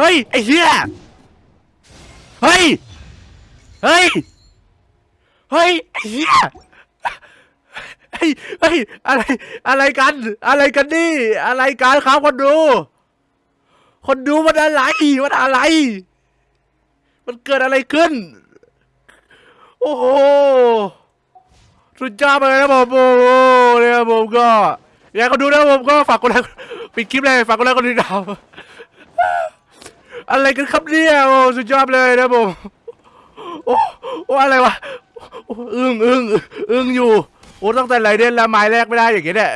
เฮ้ย ไอ้เหี้ย เฮ้ย เฮ้ย เฮ้ย ไอ้เหี้ย เฮ้ย เฮ้ย อะไร อะไรกัน อะไรกันนี่ อะไรกันครับคนดู คนดูมันอะไร มันอะไร มันเกิดอะไรขึ้น โอ้โห สุดยอดไปเลยนะผมโอ้โหเนี่ยผมก็ อยากก็ดูนะผมก็ฝากกดไลค์ปิดคลิปเลยฝากกดไลค์กดติดตาม อะไรกันครับเนี่ยโอ้สุดยอดเลยนะผมโอ้โอ้อะไรวะอ้อึ้งอึ้งอึ้งอยู่โอ้ตั้งแต่ไรเด่นละไม้แรกไม่ได้อย่างเงี้ยเนี่ย